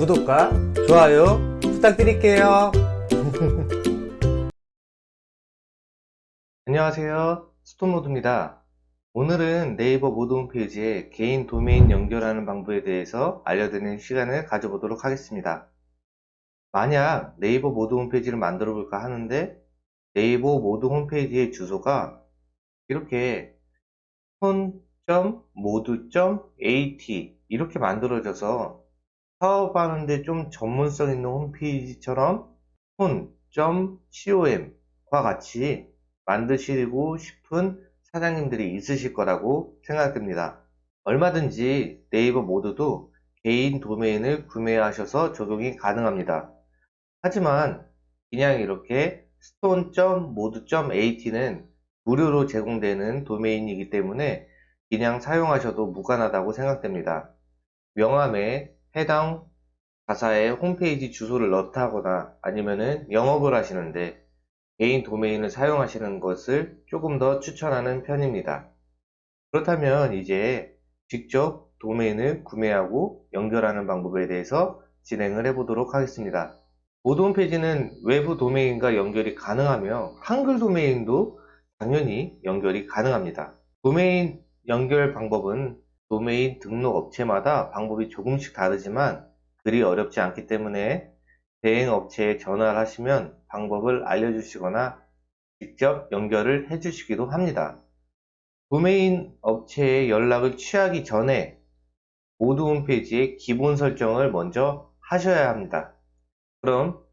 구독과 좋아요 부탁드릴게요. 안녕하세요. 스톤모두입니다. 오늘은 네이버 모두 홈페이지에 개인 도메인 연결하는 방법에 대해서 알려드리는 시간을 가져보도록 하겠습니다. 만약 네이버 모두 홈페이지를 만들어 볼까 하는데 네이버 모두 홈페이지의 주소가 이렇게 스톤.modoo.at 이렇게 만들어져서 사업하는데 좀 전문성 있는 홈페이지처럼 폰.com과 같이 만드시고 싶은 사장님들이 있으실 거라고 생각됩니다. 얼마든지 네이버 모드도 개인 도메인을 구매하셔서 적용이 가능합니다. 하지만 그냥 이렇게 stone.mood.at는 무료로 제공되는 도메인이기 때문에 그냥 사용하셔도 무관하다고 생각됩니다. 명함에 해당 가사에 홈페이지 주소를 넣다거나 아니면은 영업을 하시는데 개인 도메인을 사용하시는 것을 조금 더 추천하는 편입니다. 그렇다면 이제 직접 도메인을 구매하고 연결하는 방법에 대해서 진행을 해 보도록 하겠습니다. 모드 홈페이지는 외부 도메인과 연결이 가능하며 한글 도메인도 당연히 연결이 가능합니다. 도메인 연결 방법은 도메인 등록 업체마다 방법이 조금씩 다르지만 그리 어렵지 않기 때문에 대행 업체에 전화를 하시면 방법을 알려주시거나 직접 연결을 해주시기도 합니다. 도메인 업체에 연락을 취하기 전에 모드 홈페이지의 기본 설정을 먼저 하셔야 합니다. 그럼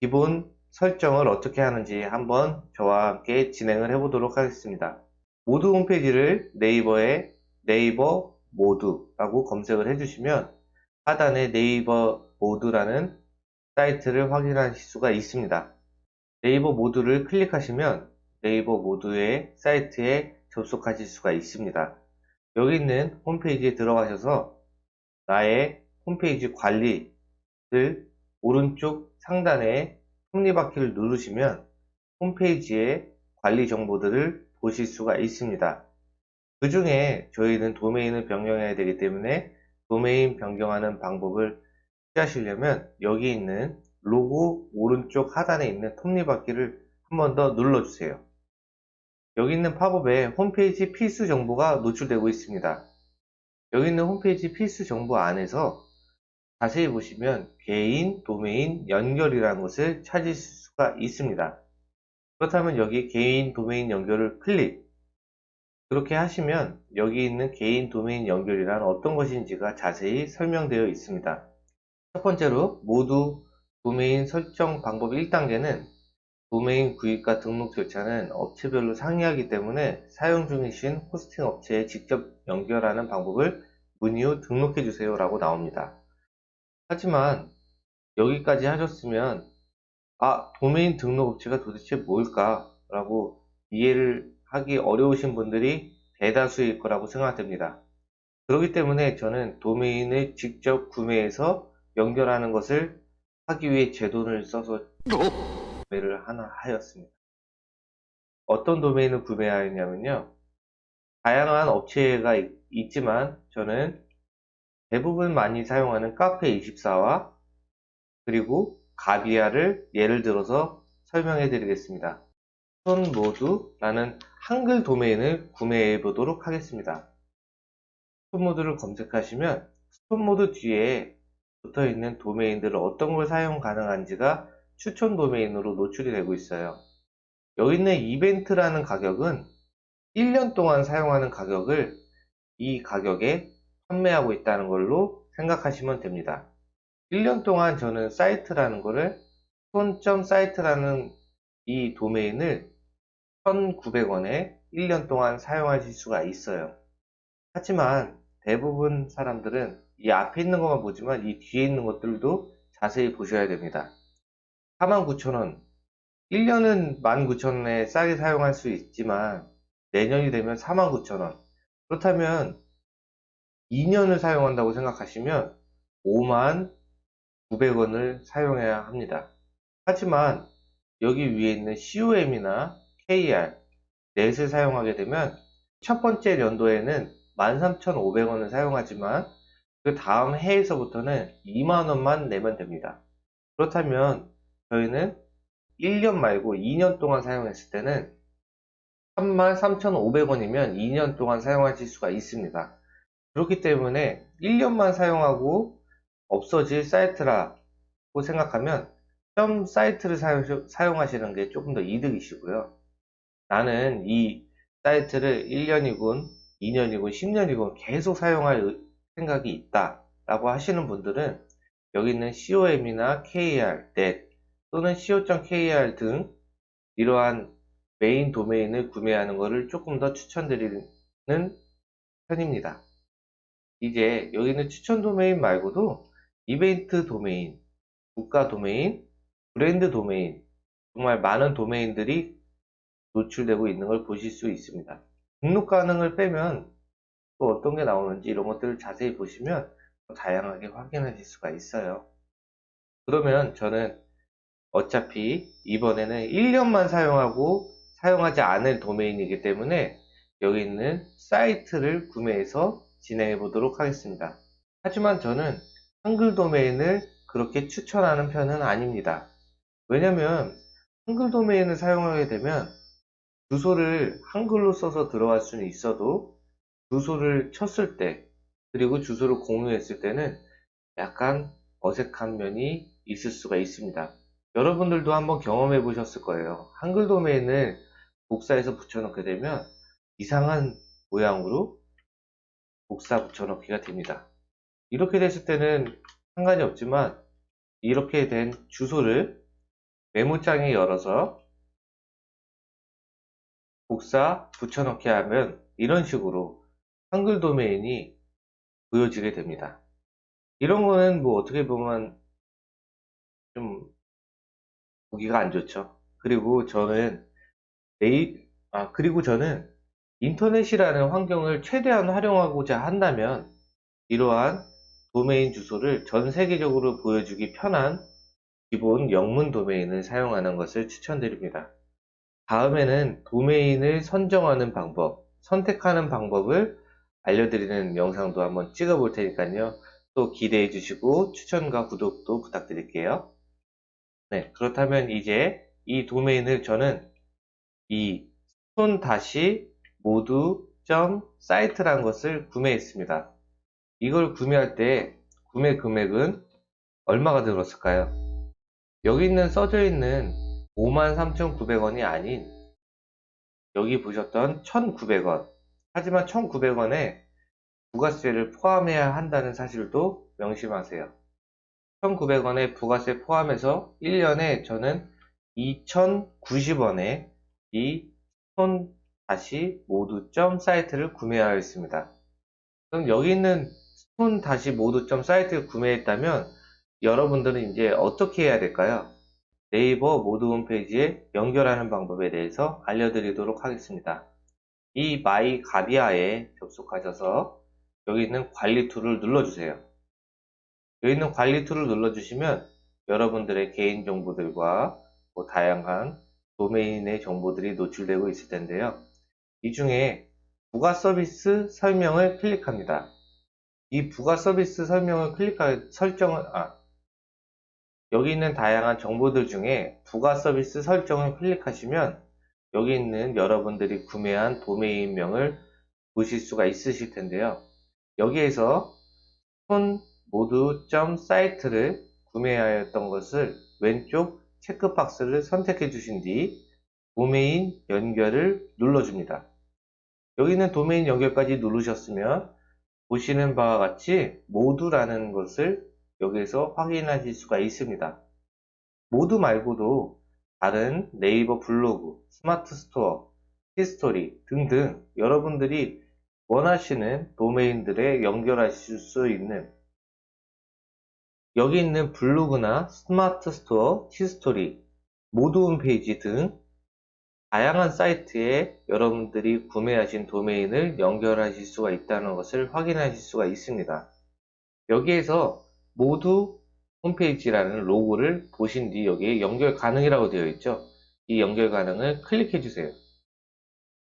기본 설정을 어떻게 하는지 한번 저와 함께 진행을 해 보도록 하겠습니다. 모두 홈페이지를 네이버에 네이버 모두라고 검색을 해주시면 하단에 네이버 모두라는 사이트를 확인하실 수가 있습니다. 네이버 모두를 클릭하시면 네이버 모두의 사이트에 접속하실 수가 있습니다. 여기 있는 홈페이지에 들어가셔서 나의 홈페이지 관리를 오른쪽 상단에 톱니바퀴를 누르시면 홈페이지의 관리 정보들을 보실 수가 있습니다. 그 중에 저희는 도메인을 변경해야 되기 때문에 도메인 변경하는 방법을 취하시려면 여기 있는 로고 오른쪽 하단에 있는 톱니바퀴를 한 번 더 눌러주세요. 여기 있는 팝업에 홈페이지 필수 정보가 노출되고 있습니다. 여기 있는 홈페이지 필수 정보 안에서 자세히 보시면 개인 도메인 연결이라는 것을 찾으실 수가 있습니다. 그렇다면 여기 개인 도메인 연결을 클릭 그렇게 하시면 여기 있는 개인 도메인 연결이란 어떤 것인지가 자세히 설명되어 있습니다. 첫 번째로 모두 도메인 설정 방법 1단계는 도메인 구입과 등록 절차는 업체별로 상이하기 때문에 사용 중이신 호스팅 업체에 직접 연결하는 방법을 문의 후 등록해 주세요 라고 나옵니다. 하지만 여기까지 하셨으면 아 도메인 등록 업체가 도대체 뭘까 라고 이해를 하기 어려우신 분들이 대다수일 거라고 생각됩니다. 그렇기 때문에 저는 도메인을 직접 구매해서 연결하는 것을 하기 위해 제 돈을 써서 구매를 하나 하였습니다. 어떤 도메인을 구매하였냐면요. 다양한 업체가 있, 지만 저는 대부분 많이 사용하는 카페24와 그리고 가비아를 예를 들어서 설명해 드리겠습니다. 스톤모두라는 한글 도메인을 구매해 보도록 하겠습니다. 스톤모두를 검색하시면 스톤모두 뒤에 붙어 있는 도메인들을 어떤 걸 사용 가능한지가 추천 도메인으로 노출이 되고 있어요. 여기 있는 이벤트라는 가격은 1년 동안 사용하는 가격을 이 가격에 판매하고 있다는 걸로 생각하시면 됩니다. 1년 동안 저는 사이트라는 거를 손점 사이트라는 이 도메인을 1900원에 1년 동안 사용하실 수가 있어요. 하지만 대부분 사람들은 이 앞에 있는 것만 보지만 이 뒤에 있는 것들도 자세히 보셔야 됩니다. 49,000원 1년은 19,000원에 싸게 사용할 수 있지만 내년이 되면 49,000원 그렇다면 2년을 사용한다고 생각하시면 5만 900원을 사용해야 합니다. 하지만 여기 위에 있는 COM이나 KR, 넷을 사용하게 되면 첫 번째 연도에는 13,500원을 사용하지만 그 다음 해에서부터는 2만원만 내면 됩니다. 그렇다면 저희는 1년 말고 2년 동안 사용했을 때는 33,500원이면 2년 동안 사용하실 수가 있습니다. 그렇기 때문에 1년만 사용하고 없어질 사이트라고 생각하면 점 사이트를 사용, 하시는 게 조금 더 이득이시고요. 나는 이 사이트를 1년이건, 2년이건, 10년이건 계속 사용할 생각이 있다 라고 하시는 분들은 여기 있는 com이나 kr, net 또는 co.kr 등 이러한 메인 도메인을 구매하는 것을 조금 더 추천드리는 편입니다. 이제 여기 있는 추천 도메인 말고도 이벤트 도메인, 국가 도메인, 브랜드 도메인 정말 많은 도메인들이 노출되고 있는 걸 보실 수 있습니다. 등록 가능을 빼면 또 어떤 게 나오는지 이런 것들을 자세히 보시면 다양하게 확인하실 수가 있어요. 그러면 저는 어차피 이번에는 1년만 사용하고 사용하지 않을 도메인이기 때문에 여기 있는 사이트를 구매해서 진행해 보도록 하겠습니다. 하지만 저는 한글 도메인을 그렇게 추천하는 편은 아닙니다. 왜냐면 한글 도메인을 사용하게 되면 주소를 한글로 써서 들어갈 수는 있어도 주소를 쳤을 때 그리고 주소를 공유했을 때는 약간 어색한 면이 있을 수가 있습니다. 여러분들도 한번 경험해 보셨을 거예요. 한글 도메인을 복사해서 붙여넣게 되면 이상한 모양으로 복사 붙여넣기가 됩니다. 이렇게 됐을 때는 상관이 없지만 이렇게 된 주소를 메모장에 열어서 복사 붙여넣기 하면 이런 식으로 한글 도메인이 보여지게 됩니다. 이런 거는 뭐 어떻게 보면 좀 보기가 안 좋죠. 그리고 저는 네이 아 그리고 저는 인터넷이라는 환경을 최대한 활용하고자 한다면 이러한 도메인 주소를 전 세계적으로 보여주기 편한 기본 영문 도메인을 사용하는 것을 추천드립니다. 다음에는 도메인을 선정하는 방법, 선택하는 방법을 알려드리는 영상도 한번 찍어 볼 테니까요. 또 기대해 주시고 추천과 구독도 부탁드릴게요. 네, 그렇다면 이제 이 도메인을 저는 이 손 다시 모두 점 사이트라는 것을 구매했습니다. 이걸 구매할 때 구매 금액은 얼마가 들었을까요? 여기 있는 써져 있는 53,900원이 아닌 여기 보셨던 1,900원 하지만 1,900원에 부가세를 포함해야 한다는 사실도 명심하세요. 1,900원에 부가세 포함해서 1년에 저는 2,090원에 이 스톤 다시 모두점 사이트를 구매하였습니다. 그럼 여기 있는 스톤 다시 모두점 사이트를 구매했다면 여러분들은 이제 어떻게 해야 될까요? 네이버 모두 홈페이지에 연결하는 방법에 대해서 알려드리도록 하겠습니다. 이 My 가비아에 접속하셔서 여기 있는 관리 툴을 눌러주세요. 여기 있는 관리 툴을 눌러주시면 여러분들의 개인 정보들과 뭐 다양한 도메인의 정보들이 노출되고 있을 텐데요. 이 중에 부가 서비스 설명을 클릭합니다. 이 부가 서비스 설명을 클릭할 설정을 아 여기 있는 다양한 정보들 중에 부가 서비스 설정을 클릭하시면 여기 있는 여러분들이 구매한 도메인명을 보실 수가 있으실 텐데요. 여기에서 스톤 모두 점 사이트를 구매하였던 것을 왼쪽 체크박스를 선택해 주신 뒤 도메인 연결을 눌러줍니다. 여기 있는 도메인 연결까지 누르셨으면 보시는 바와 같이 모두라는 것을 여기에서 확인하실 수가 있습니다. 모두 말고도 다른 네이버 블로그, 스마트 스토어, 티스토리 등등 여러분들이 원하시는 도메인들에 연결하실 수 있는 여기 있는 블로그나 스마트 스토어, 티스토리, 모두 홈페이지 등 다양한 사이트에 여러분들이 구매하신 도메인을 연결하실 수가 있다는 것을 확인하실 수가 있습니다. 여기에서 모두 홈페이지라는 로고를 보신 뒤 여기에 연결 가능이라고 되어 있죠. 이 연결 가능을 클릭해 주세요.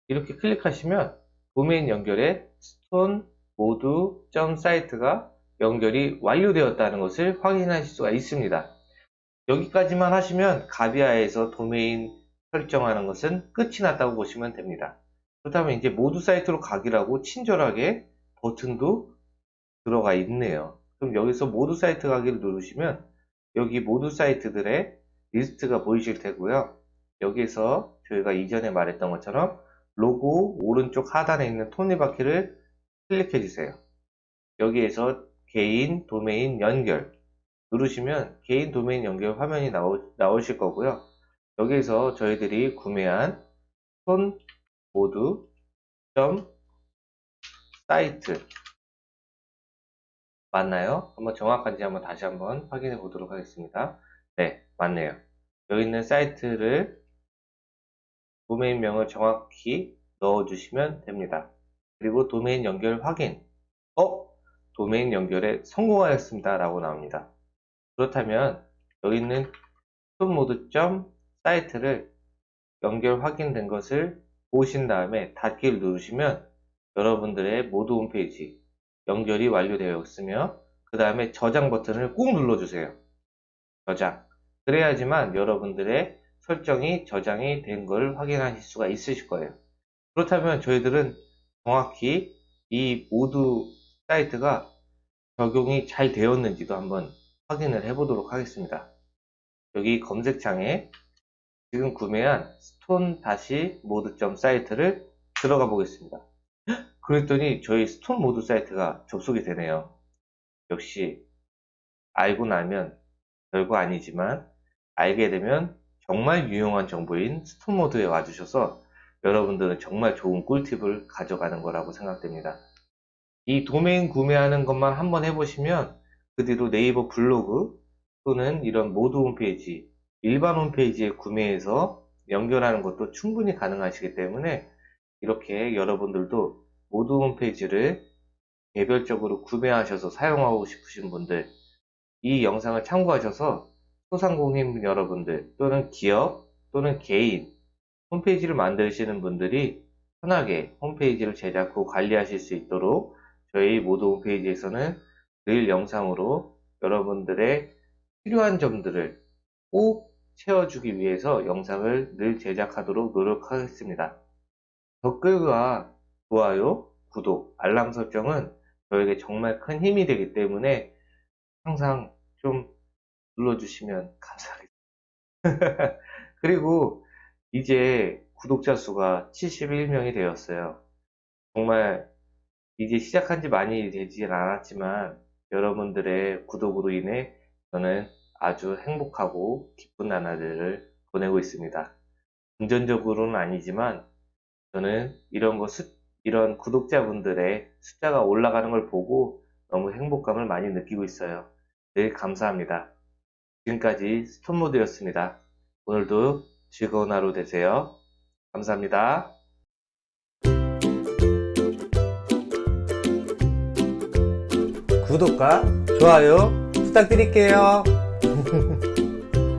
이렇게 클릭하시면 도메인 연결에 스톤 모두 점 사이트가 연결이 완료되었다는 것을 확인하실 수가 있습니다. 여기까지만 하시면 가비아에서 도메인 설정하는 것은 끝이 났다고 보시면 됩니다. 그렇다면 이제 모두 사이트로 가기라고 친절하게 버튼도 들어가 있네요. 그럼 여기서 모두 사이트 가기를 누르시면 여기 모두 사이트들의 리스트가 보이실 테고요. 여기에서 저희가 이전에 말했던 것처럼 로고 오른쪽 하단에 있는 톱니바퀴를 클릭해 주세요. 여기에서 개인 도메인 연결 누르시면 개인 도메인 연결 화면이 나오, 나오실 거고요. 여기에서 저희들이 구매한 스톤 모두 점 사이트 맞나요? 한번 정확한지 한번 다시 한번 확인해 보도록 하겠습니다. 네, 맞네요. 여기 있는 사이트를 도메인명을 정확히 넣어주시면 됩니다. 그리고 도메인 연결 확인. 어? 도메인 연결에 성공하였습니다. 라고 나옵니다. 그렇다면 여기 있는 톱모드 사이트를 연결 확인된 것을 보신 다음에 닫기를 누르시면 여러분들의 모두 홈페이지 연결이 완료되었으며 그 다음에 저장 버튼을 꾹 눌러주세요. 저장. 그래야지만 여러분들의 설정이 저장이 된 걸 확인하실 수가 있으실 거예요. 그렇다면 저희들은 정확히 이 모두 사이트가 적용이 잘 되었는지도 한번 확인을 해 보도록 하겠습니다. 여기 검색창에 지금 구매한 스톤 다시 모드 점 사이트를 들어가 보겠습니다. 그랬더니 저희 스톤 모드 사이트가 접속이 되네요. 역시 알고 나면 별거 아니지만 알게 되면 정말 유용한 정보인 스톤 모드에 와주셔서 여러분들은 정말 좋은 꿀팁을 가져가는 거라고 생각됩니다. 이 도메인 구매하는 것만 한번 해보시면 그 뒤로 네이버 블로그 또는 이런 모드 홈페이지 일반 홈페이지에 구매해서 연결하는 것도 충분히 가능하시기 때문에 이렇게 여러분들도 모드 홈페이지를 개별적으로 구매하셔서 사용하고 싶으신 분들 이 영상을 참고하셔서 소상공인 여러분들 또는 기업 또는 개인 홈페이지를 만드시는 분들이 편하게 홈페이지를 제작 후 관리하실 수 있도록 저희 모드 홈페이지에서는 늘 영상으로 여러분들의 필요한 점들을 꼭 채워주기 위해서 영상을 늘 제작하도록 노력하겠습니다. 댓글과 좋아요, 구독, 알람 설정은 저에게 정말 큰 힘이 되기 때문에 항상 좀 눌러주시면 감사하겠습니다. 그리고 이제 구독자 수가 71명이 되었어요. 정말 이제 시작한 지 많이 되진 않았지만 여러분들의 구독으로 인해 저는 아주 행복하고 기쁜 나날들을 보내고 있습니다. 금전적으로는 아니지만 저는 이런 거 수, 이런 구독자분들의 숫자가 올라가는 걸 보고 너무 행복감을 많이 느끼고 있어요. 늘 감사합니다. 지금까지 스톤모드였습니다. 오늘도 즐거운 하루 되세요. 감사합니다. 구독과 좋아요 부탁드릴게요.